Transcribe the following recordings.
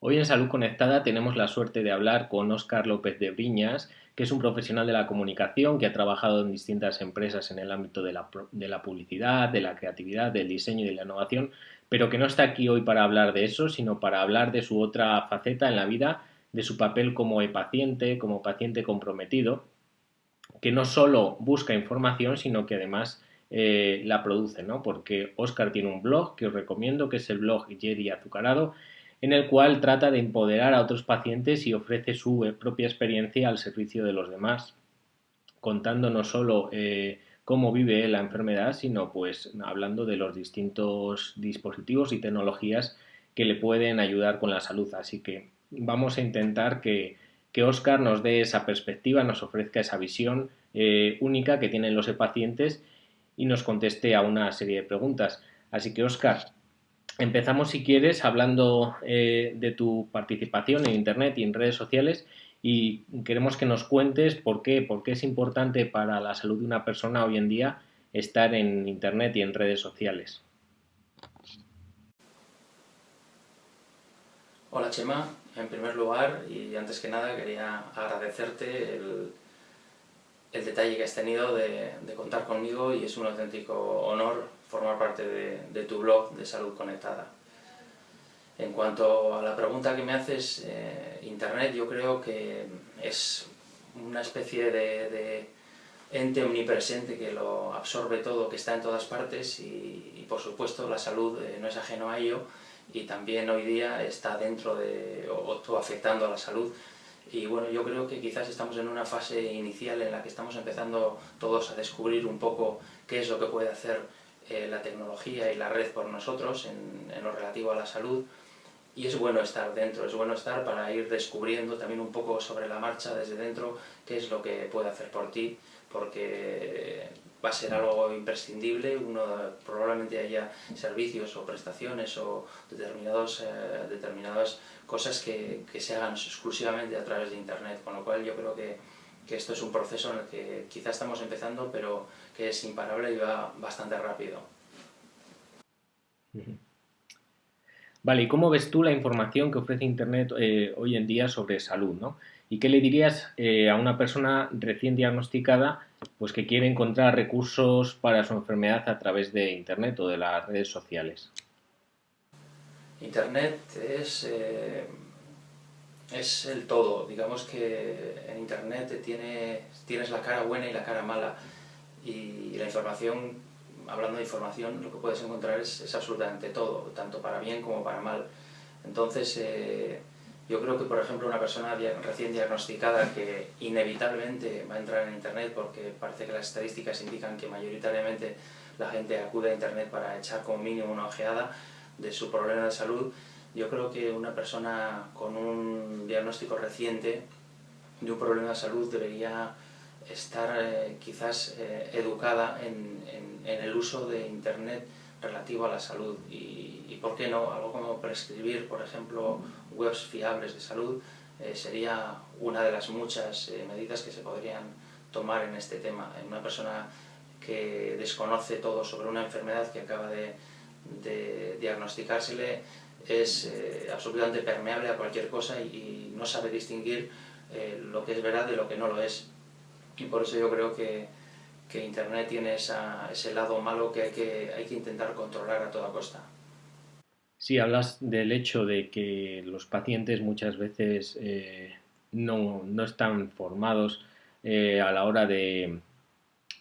Hoy en Salud Conectada tenemos la suerte de hablar con Óscar López de Briñas, que es un profesional de la comunicación que ha trabajado en distintas empresas en el ámbito de la, publicidad, de la creatividad, del diseño y de la innovación, pero que no está aquí hoy para hablar de eso, sino para hablar de su otra faceta en la vida, de su papel como paciente, como paciente comprometido, que no solo busca información, sino que además eh, la produce, ¿no? Porque Óscar tiene un blog que os recomiendo, que es el blog Jerry Azucarado, en el cual trata de empoderar a otros pacientes y ofrece su eh, propia experiencia al servicio de los demás, contando no solo eh, cómo vive la enfermedad, sino pues hablando de los distintos dispositivos y tecnologías que le pueden ayudar con la salud. Así que vamos a intentar que, que Oscar nos dé esa perspectiva, nos ofrezca esa visión eh, única que tienen los pacientes y nos conteste a una serie de preguntas. Así que Oscar, Empezamos, si quieres, hablando eh, de tu participación en Internet y en redes sociales y queremos que nos cuentes por qué, por qué es importante para la salud de una persona hoy en día estar en Internet y en redes sociales. Hola Chema, en primer lugar y antes que nada quería agradecerte el, detalle que has tenido de, de contar conmigo y es un auténtico honor formar parte de, tu blog de Salud Conectada. En cuanto a la pregunta que me haces, eh, Internet yo creo que es una especie de, ente omnipresente que lo absorbe todo, que está en todas partes y, por supuesto la salud eh, no es ajeno a ello y también hoy día está dentro de, o, afectando a la salud y bueno, yo creo que quizás estamos en una fase inicial en la que estamos empezando todos a descubrir un poco qué es lo que puede hacer eh, la tecnología y la red por nosotros en, lo relativo a la salud. Y es bueno estar dentro, es bueno estar para ir descubriendo también un poco sobre la marcha desde dentro qué es lo que puede hacer por ti porque va a ser algo imprescindible, uno probablemente haya servicios o prestaciones o determinados, eh, determinadas cosas que, que, se hagan exclusivamente a través de internet, con lo cual yo creo que que esto es un proceso en el que quizás estamos empezando, pero que es imparable y va bastante rápido. Vale, ¿y cómo ves tú la información que ofrece Internet eh, hoy en día sobre salud? ¿no? ¿Y qué le dirías eh, a una persona recién diagnosticada pues que quiere encontrar recursos para su enfermedad a través de Internet o de las redes sociales? Internet es... Eh, es el todo. Digamos que en Internet tiene, tienes la cara buena y la cara mala. Y la información, hablando de información, lo que puedes encontrar es, absolutamente todo, tanto para bien como para mal. Entonces, eh, yo creo que, por ejemplo, una persona recién diagnosticada que inevitablemente va a entrar en Internet porque parece que las estadísticas indican que mayoritariamente la gente acude a Internet para echar como mínimo una ojeada de su problema de salud, yo creo que una persona con un diagnóstico reciente de un problema de salud debería estar eh, quizás eh, educada en, el uso de Internet relativo a la salud y, ¿por qué no? Algo como prescribir, por ejemplo, webs fiables de salud eh, sería una de las muchas medidas que se podrían tomar en este tema. Una persona que desconoce todo sobre una enfermedad que acaba de, diagnosticársele es absolutamente permeable a cualquier cosa y, no sabe distinguir lo que es verdad de lo que no lo es. Y por eso yo creo que, Internet tiene ese lado malo que hay, que hay que intentar controlar a toda costa. Sí, hablas del hecho de que los pacientes muchas veces eh, no, están formados a la hora de,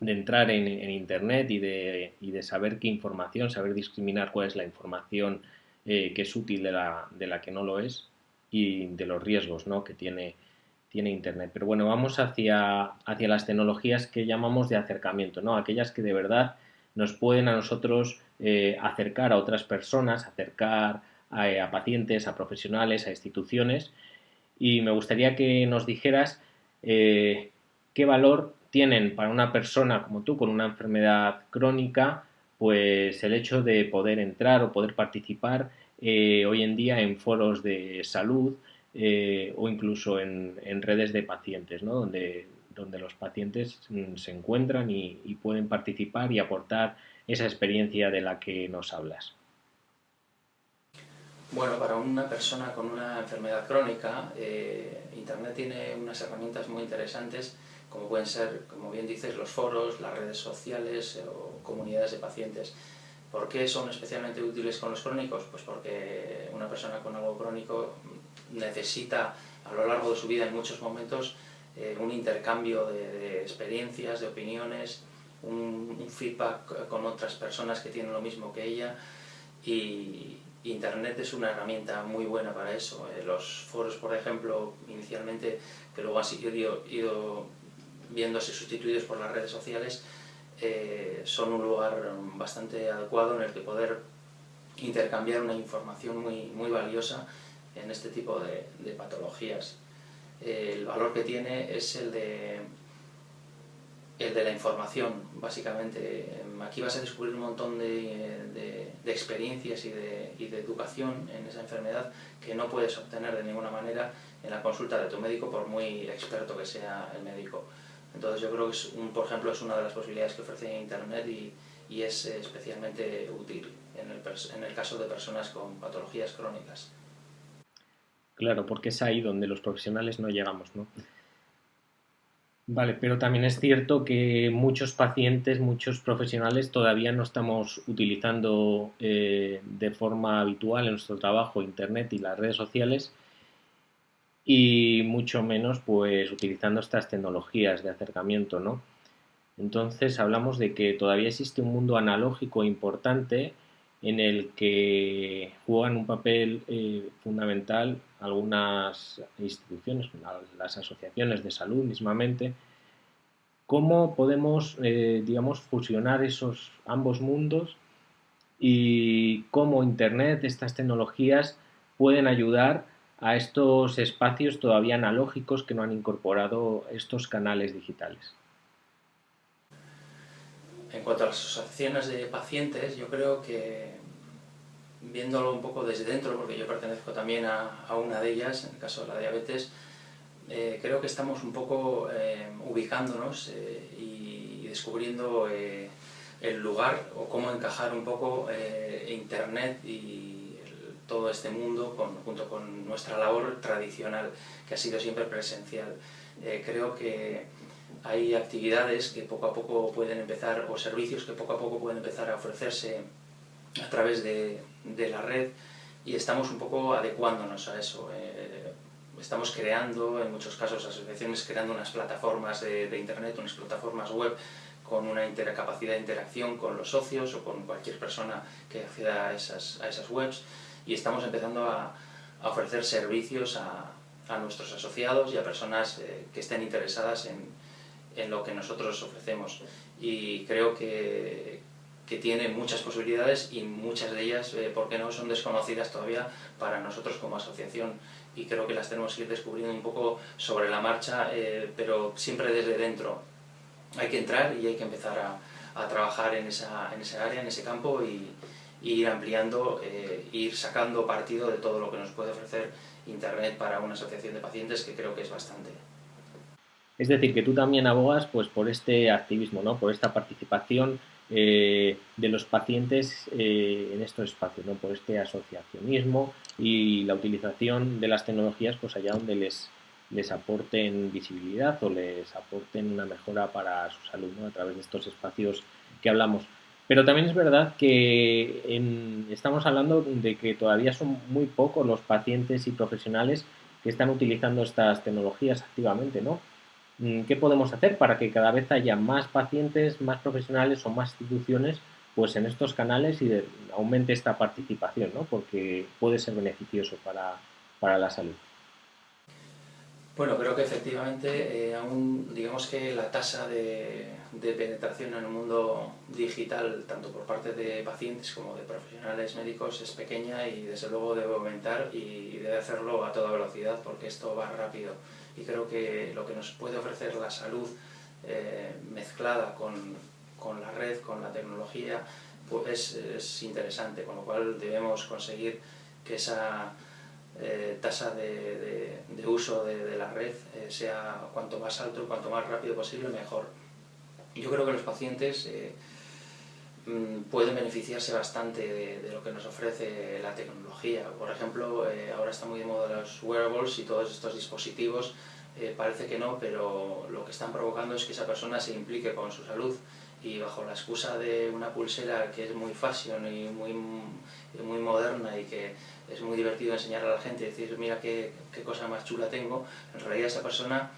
entrar en, Internet y de, y de, saber qué información, saber discriminar cuál es la información eh, que es útil de la, de la, que no lo es y de los riesgos ¿no? que tiene, tiene Internet. Pero bueno, vamos hacia, hacia las tecnologías que llamamos de acercamiento, ¿no? aquellas que de verdad nos pueden a nosotros eh, acercar a otras personas, acercar a, pacientes, a profesionales, a instituciones. Y me gustaría que nos dijeras eh, qué valor tienen para una persona como tú con una enfermedad crónica pues el hecho de poder entrar o poder participar eh, hoy en día en foros de salud eh, o incluso en, redes de pacientes, ¿no? donde, donde los pacientes mm, se encuentran y, pueden participar y aportar esa experiencia de la que nos hablas. Bueno, para una persona con una enfermedad crónica, eh, Internet tiene unas herramientas muy interesantes, como pueden ser, como bien dices, los foros, las redes sociales o comunidades de pacientes. ¿Por qué son especialmente útiles con los crónicos? Pues porque una persona con algo crónico necesita a lo largo de su vida en muchos momentos eh, un intercambio de, experiencias, de opiniones, un, feedback con otras personas que tienen lo mismo que ella y Internet es una herramienta muy buena para eso. Eh, los foros, por ejemplo, inicialmente, que luego han ido viéndose sustituidos por las redes sociales, eh, son un lugar bastante adecuado en el que poder intercambiar una información muy, muy valiosa en este tipo de, patologías. el valor que tiene es el de, el de la información, básicamente. Aquí vas a descubrir un montón de, experiencias y, y de, educación en esa enfermedad que no puedes obtener de ninguna manera en la consulta de tu médico, por muy experto que sea el médico. Entonces yo creo que, es un, por ejemplo, es una de las posibilidades que ofrece Internet y, y es especialmente útil en el, en el caso de personas con patologías crónicas. Claro, porque es ahí donde los profesionales no llegamos, ¿no? Vale, pero también es cierto que muchos pacientes, muchos profesionales todavía no estamos utilizando eh, de forma habitual en nuestro trabajo Internet y las redes sociales y mucho menos pues utilizando estas tecnologías de acercamiento, ¿no? Entonces hablamos de que todavía existe un mundo analógico importante en el que juegan un papel eh, fundamental algunas instituciones, las asociaciones de salud mismamente, cómo podemos, eh, digamos, fusionar esos ambos mundos y cómo Internet, estas tecnologías pueden ayudar a estos espacios todavía analógicos que no han incorporado estos canales digitales. En cuanto a las asociaciones de pacientes, yo creo que viéndolo un poco desde dentro, porque yo pertenezco también a, una de ellas, en el caso de la diabetes, eh, creo que estamos un poco eh, ubicándonos eh, y descubriendo el lugar o cómo encajar un poco Internet y todo este mundo junto con nuestra labor tradicional, que ha sido siempre presencial. creo que hay actividades que poco a poco pueden empezar, o servicios que poco a poco pueden empezar a ofrecerse a través de, de la red y estamos un poco adecuándonos a eso. Eh, estamos creando, en muchos casos, asociaciones creando unas plataformas de, de Internet, unas plataformas web con una capacidad de interacción con los socios o con cualquier persona que acceda a esas, a esas webs y estamos empezando a, a ofrecer servicios a, a, nuestros asociados y a personas eh, que estén interesadas en, en lo que nosotros ofrecemos. Y creo que, que tiene muchas posibilidades y muchas de ellas, eh, ¿por qué no?, son desconocidas todavía para nosotros como asociación y creo que las tenemos que ir descubriendo un poco sobre la marcha, eh, pero siempre desde dentro. Hay que entrar y hay que empezar a, a trabajar en esa, en esa área, en ese campo y, ir ampliando, eh, ir sacando partido de todo lo que nos puede ofrecer Internet para una asociación de pacientes, que creo que es bastante. Es decir, que tú también abogas pues, por este activismo, ¿no? por esta participación eh, de los pacientes eh, en estos espacios, ¿no? por este asociacionismo y la utilización de las tecnologías pues allá donde les, les aporten visibilidad o les aporten una mejora para su salud a través de estos espacios que hablamos. Pero también es verdad que estamos hablando de que todavía son muy pocos los pacientes y profesionales que están utilizando estas tecnologías activamente, ¿no? Mm, ¿Qué podemos hacer para que cada vez haya más pacientes, más profesionales o más instituciones pues en estos canales y aumente esta participación, ¿no? porque puede ser beneficioso para, para la salud? Bueno, creo que efectivamente eh, aún digamos que la tasa de, de, penetración en el mundo digital, tanto por parte de pacientes como de profesionales médicos, es pequeña y desde luego debe aumentar y debe hacerlo a toda velocidad porque esto va rápido y creo que lo que nos puede ofrecer la salud eh, mezclada con, con, la red, con la tecnología, pues es, interesante, con lo cual debemos conseguir que esa eh, tasa de, de, uso de, la red eh, sea cuanto más alto, cuanto más rápido posible, mejor. Yo creo que los pacientes mm, pueden beneficiarse bastante de, lo que nos ofrece la tecnología. Por ejemplo, eh, ahora está muy de moda los wearables y todos estos dispositivos, eh, parece que no, pero lo que están provocando es que esa persona se implique con su salud y bajo la excusa de una pulsera que es muy fashion y muy, muy moderna y que es muy divertido enseñar a la gente y decir mira qué, qué cosa más chula tengo, en realidad esa persona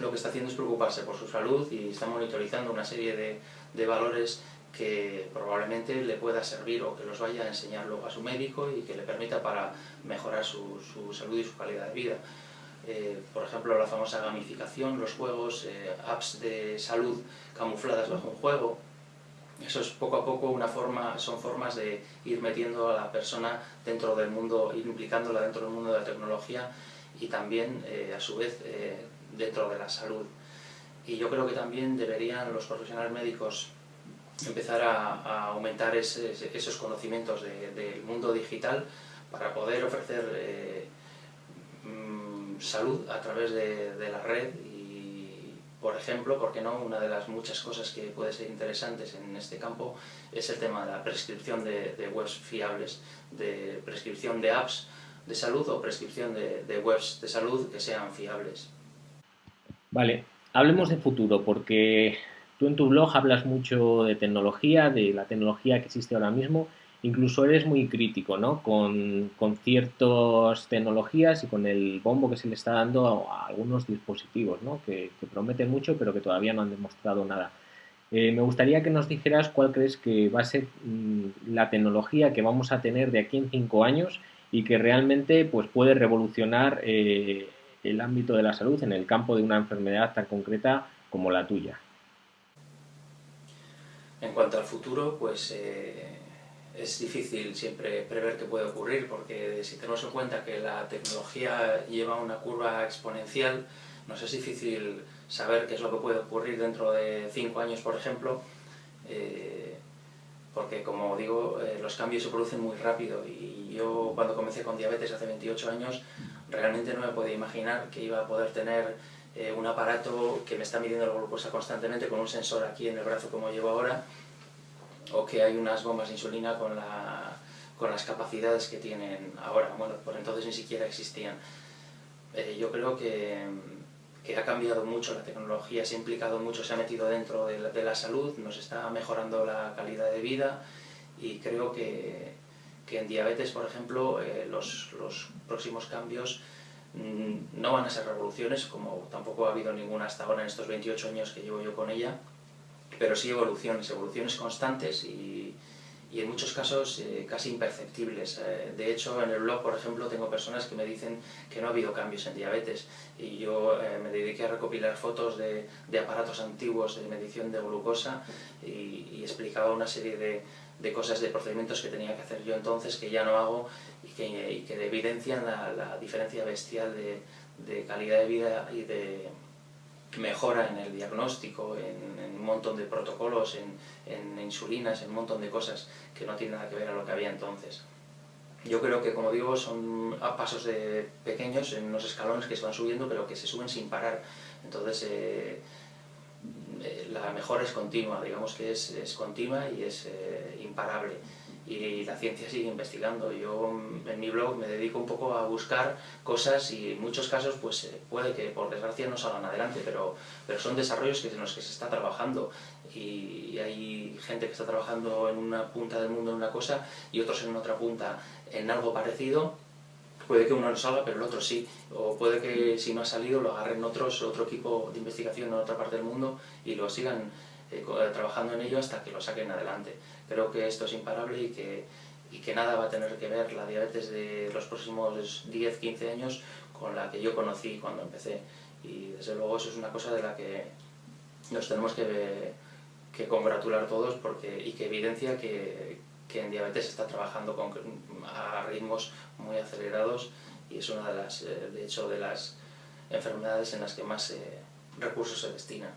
lo que está haciendo es preocuparse por su salud y está monitorizando una serie de, de valores que probablemente le pueda servir o que los vaya a enseñar luego a su médico y que le permita para mejorar su, su salud y su calidad de vida. Eh, por ejemplo, la famosa gamificación, los juegos, eh, apps de salud camufladas bajo un juego. Eso es poco a poco una forma, son formas de ir metiendo a la persona dentro del mundo, ir implicándola dentro del mundo de la tecnología y también, eh, a su vez, dentro de la salud. Y yo creo que también deberían los profesionales médicos empezar a, aumentar esos conocimientos del mundo digital para poder ofrecer eh, mm, salud a través de, la red y, por ejemplo, ¿por qué no? Una de las muchas cosas que puede ser interesantes en este campo es el tema de la prescripción de, webs fiables, de prescripción de apps de salud o prescripción de webs de salud que sean fiables. Vale, hablemos de futuro, porque tú en tu blog hablas mucho de tecnología, de la tecnología que existe ahora mismo, incluso eres muy crítico, ¿no? Con, ciertas tecnologías y con el bombo que se le está dando a, algunos dispositivos, ¿no? Que, prometen mucho, pero que todavía no han demostrado nada. Eh, me gustaría que nos dijeras cuál crees que va a ser mm, la tecnología que vamos a tener de aquí en cinco años y que realmente pues, puede revolucionar eh, el ámbito de la salud en el campo de una enfermedad tan concreta como la tuya? En cuanto al futuro, pues eh, es difícil siempre prever qué puede ocurrir, porque si tenemos en cuenta que la tecnología lleva una curva exponencial, nos es difícil saber qué es lo que puede ocurrir dentro de cinco años, por ejemplo, eh, porque como digo, eh, los cambios se producen muy rápido. Y yo cuando comencé con diabetes hace 28 años realmente no me podía imaginar que iba a poder tener eh, un aparato que me está midiendo la glucosa constantemente con un sensor aquí en el brazo como llevo ahora, o que hay unas bombas de insulina con, la, con las capacidades que tienen ahora. Bueno, por entonces ni siquiera existían. Eh, yo creo que, ha cambiado mucho la tecnología, se ha implicado mucho, se ha metido dentro de la, salud, nos está mejorando la calidad de vida y creo que, en diabetes, por ejemplo, eh, los, próximos cambios no van a ser revoluciones, como tampoco ha habido ninguna hasta ahora en estos 28 años que llevo yo con ella, pero sí evoluciones, evoluciones constantes y, en muchos casos eh, casi imperceptibles. Eh, de hecho, en el blog, por ejemplo, tengo personas que me dicen que no ha habido cambios en diabetes y yo me dediqué a recopilar fotos de, aparatos antiguos de medición de glucosa y, explicaba una serie de, cosas, de procedimientos que tenía que hacer yo entonces, que ya no hago que, y que evidencian la, diferencia bestial de, de, calidad de vida y de mejora en el diagnóstico, en, un montón de protocolos, en, en, insulinas, en un montón de cosas que no tienen nada que ver a lo que había entonces. Yo creo que, como digo, son a pasos de pequeños, en unos escalones que se van subiendo, pero que se suben sin parar. Entonces, eh, eh, la mejora es continua, digamos que es, es continua y es eh, imparable. Y la ciencia sigue investigando. Yo mm, en mi blog me dedico un poco a buscar cosas y en muchos casos pues eh, puede que por desgracia no salgan adelante, pero, pero son desarrollos que, en los que se está trabajando y, hay gente que está trabajando en una punta del mundo en una cosa y otros en otra punta en algo parecido puede que uno no salga, pero el otro sí. O puede que si no ha salido lo agarren otros, otro equipo de investigación en otra parte del mundo y lo sigan eh, trabajando en ello hasta que lo saquen adelante. Creo que esto es imparable y que, nada va a tener que ver la diabetes de los próximos 10, 15 años con la que yo conocí cuando empecé. Y desde luego eso es una cosa de la que nos tenemos que, que congratular todos porque, y que evidencia que, en diabetes se está trabajando a ritmos muy acelerados y es una de las, eh, de hecho, de las enfermedades en las que más eh, recursos se destinan.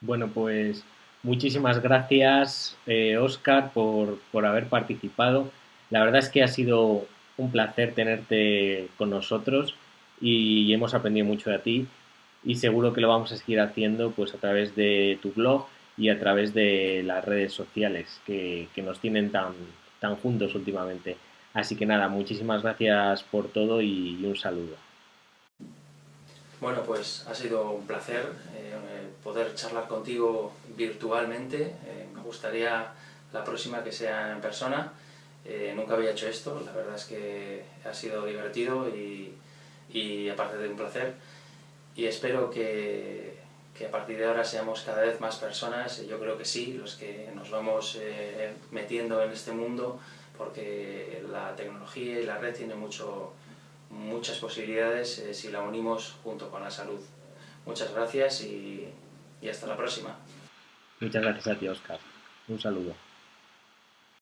Bueno, pues muchísimas gracias, Oscar, eh, por, por haber participado. La verdad es que ha sido un placer tenerte con nosotros y hemos aprendido mucho de ti y seguro que lo vamos a seguir haciendo pues a través de tu blog y a través de las redes sociales que, que nos tienen tan, tan juntos últimamente. Así que nada, muchísimas gracias por todo y, un saludo. Bueno, pues ha sido un placer eh, poder charlar contigo virtualmente. Eh, me gustaría la próxima que sea en persona. Eh, nunca había hecho esto, la verdad es que ha sido divertido y, y aparte de un placer. Y espero que, que, a partir de ahora seamos cada vez más personas, yo creo que sí, los que nos vamos metiendo en este mundo porque la tecnología y la red tienen mucho, muchas posibilidades eh, si la unimos junto con la salud. Muchas gracias y, y hasta la próxima. Muchas gracias a ti, Oscar. Un saludo.